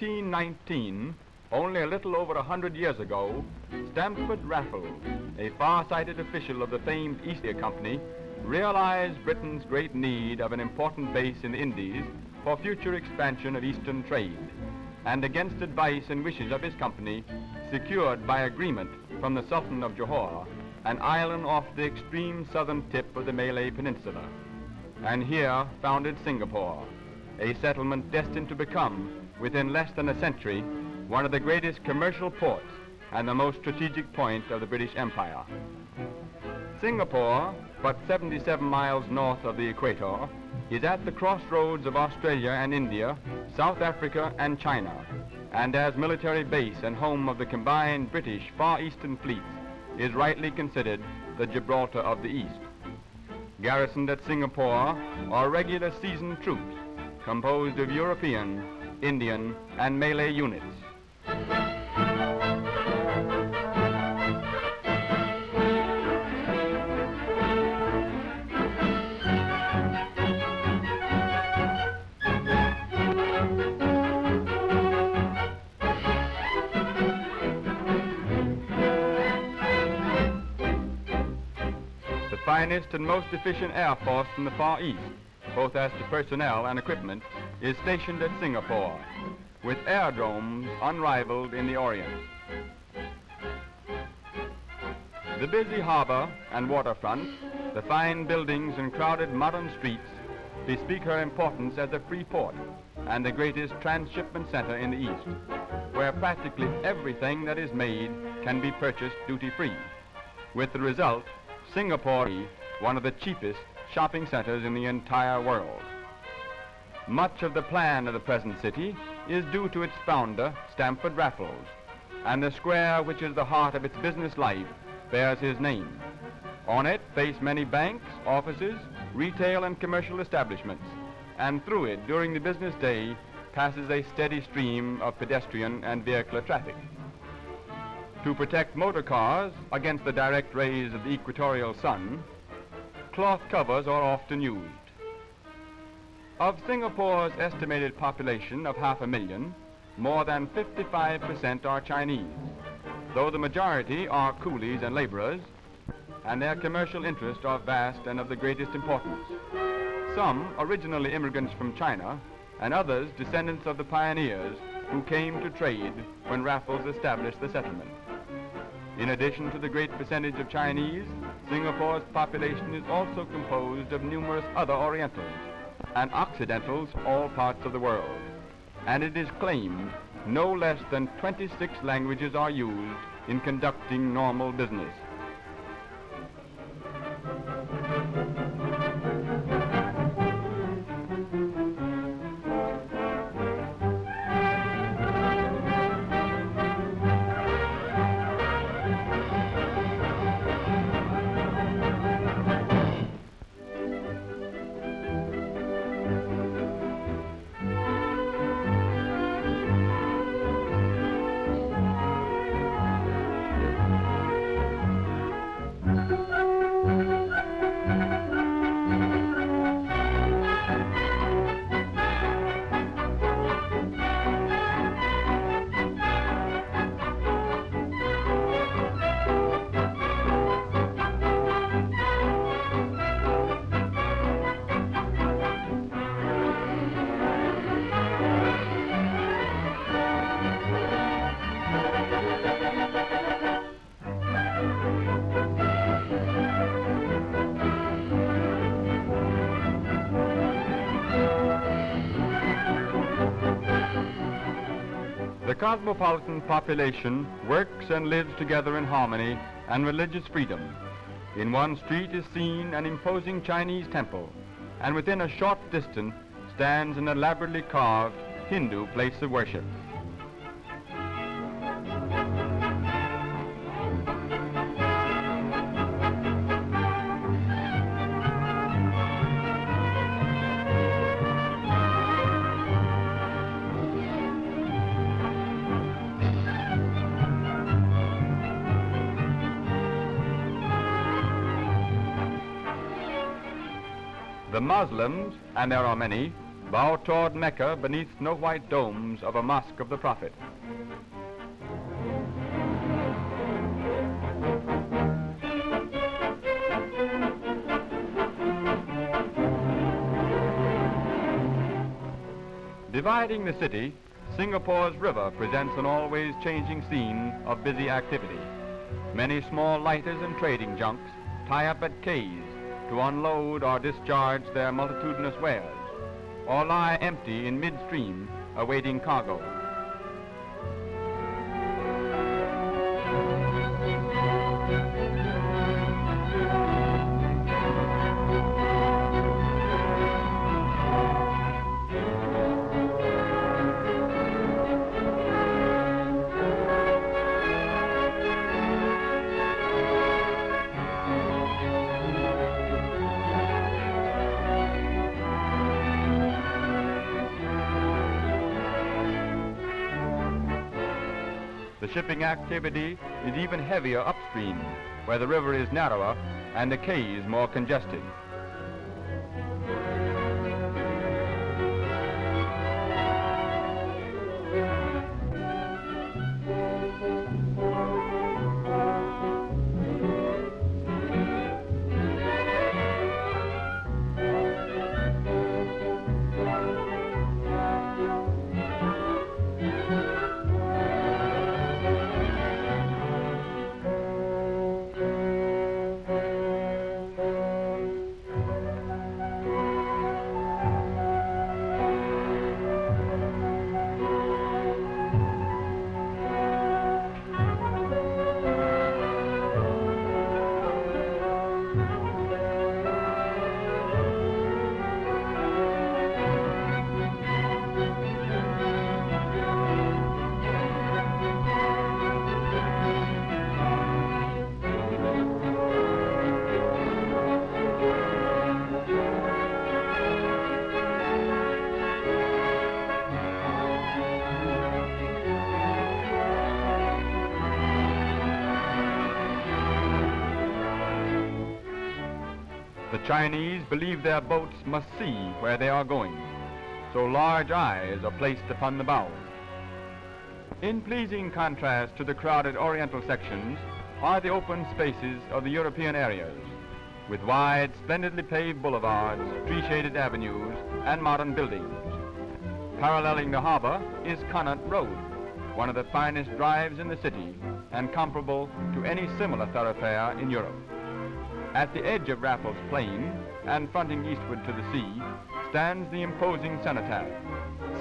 1819, only a little over a hundred years ago, Stamford Raffles, a far-sighted official of the famed East India Company, realized Britain's great need of an important base in the Indies for future expansion of Eastern trade, and against advice and wishes of his company, secured by agreement from the Sultan of Johor, an island off the extreme southern tip of the Malay Peninsula, and here founded Singapore, a settlement destined to become, within less than a century, one of the greatest commercial ports and the most strategic point of the British Empire. Singapore, but 77 miles north of the equator, is at the crossroads of Australia and India, South Africa and China, and as military base and home of the combined British Far Eastern fleets, is rightly considered the Gibraltar of the East. Garrisoned at Singapore are regular seasoned troops composed of European, Indian, and Malay units. The finest and most efficient air force in the Far East, both as to personnel and equipment, is stationed at Singapore, with aerodromes unrivaled in the Orient. The busy harbor and waterfront, the fine buildings and crowded modern streets bespeak her importance as a free port and the greatest transshipment center in the East, where practically everything that is made can be purchased duty-free, with the result Singapore one of the cheapest shopping centers in the entire world. Much of the plan of the present city is due to its founder, Stamford Raffles, and the square which is the heart of its business life bears his name. On it face many banks, offices, retail and commercial establishments, and through it during the business day passes a steady stream of pedestrian and vehicular traffic. To protect motor cars against the direct rays of the equatorial sun, cloth covers are often used. Of Singapore's estimated population of half a million, more than 55% are Chinese, though the majority are coolies and laborers, and their commercial interests are vast and of the greatest importance. Some originally immigrants from China, and others descendants of the pioneers who came to trade when Raffles established the settlement. In addition to the great percentage of Chinese, Singapore's population is also composed of numerous other Orientals and Occidentals all parts of the world. And it is claimed no less than 26 languages are used in conducting normal business. Cosmopolitan population works and lives together in harmony and religious freedom. In one street is seen an imposing Chinese temple, and within a short distance stands an elaborately carved Hindu place of worship. The Muslims, and there are many, bow toward Mecca beneath snow-white domes of a mosque of the Prophet. Dividing the city, Singapore's river presents an always changing scene of busy activity. Many small lighters and trading junks tie up at quays to unload or discharge their multitudinous wares, or lie empty in midstream awaiting cargo. The shipping activity is even heavier upstream, where the river is narrower and the quays more congested. Chinese believe their boats must see where they are going, so large eyes are placed upon the bows. In pleasing contrast to the crowded oriental sections are the open spaces of the European areas, with wide, splendidly paved boulevards, tree-shaded avenues, and modern buildings. Paralleling the harbor is Connaught Road, one of the finest drives in the city and comparable to any similar thoroughfare in Europe. At the edge of Raffles Plain and fronting eastward to the sea stands the imposing cenotaph,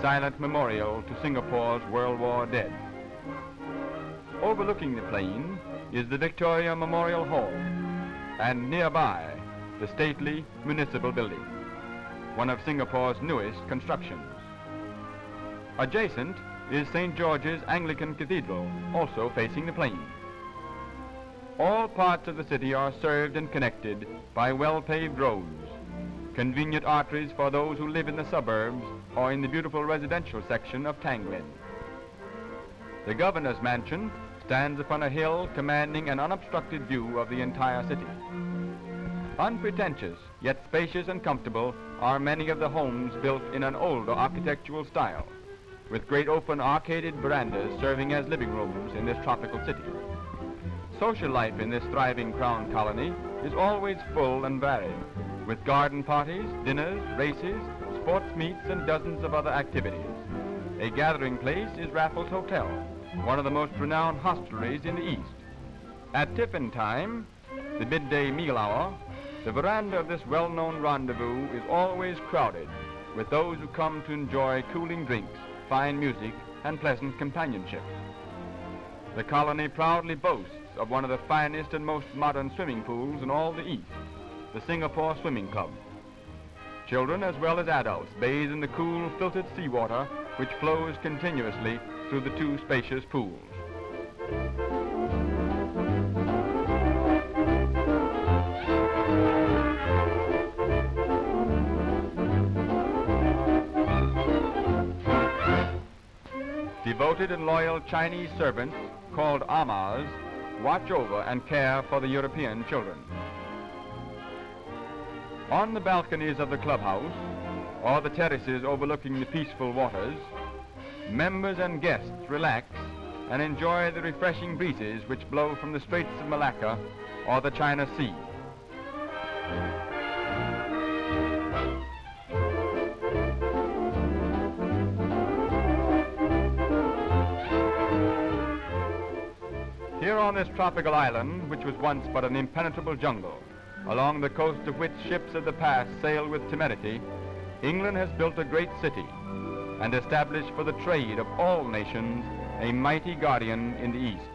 silent memorial to Singapore's World War dead. Overlooking the plain is the Victoria Memorial Hall, and nearby the stately municipal building, one of Singapore's newest constructions. Adjacent is St. George's Anglican Cathedral, also facing the plain. All parts of the city are served and connected by well-paved roads, convenient arteries for those who live in the suburbs or in the beautiful residential section of Tanglin. The governor's mansion stands upon a hill commanding an unobstructed view of the entire city. Unpretentious, yet spacious and comfortable, are many of the homes built in an older architectural style, with great open arcaded verandas serving as living rooms in this tropical city. Social life in this thriving crown colony is always full and varied, with garden parties, dinners, races, sports meets, and dozens of other activities. A gathering place is Raffles Hotel, one of the most renowned hostelries in the East. At tiffin time, the midday meal hour, the veranda of this well-known rendezvous is always crowded with those who come to enjoy cooling drinks, fine music, and pleasant companionship. The colony proudly boasts of one of the finest and most modern swimming pools in all the East, the Singapore Swimming Club. Children as well as adults bathe in the cool, filtered seawater which flows continuously through the two spacious pools. Devoted and loyal Chinese servants called amahs watch over and care for the European children. On the balconies of the clubhouse, or the terraces overlooking the peaceful waters, members and guests relax and enjoy the refreshing breezes which blow from the Straits of Malacca or the China Sea. Here on this tropical island, which was once but an impenetrable jungle, along the coast of which ships of the past sailed with temerity, England has built a great city and established for the trade of all nations a mighty guardian in the East.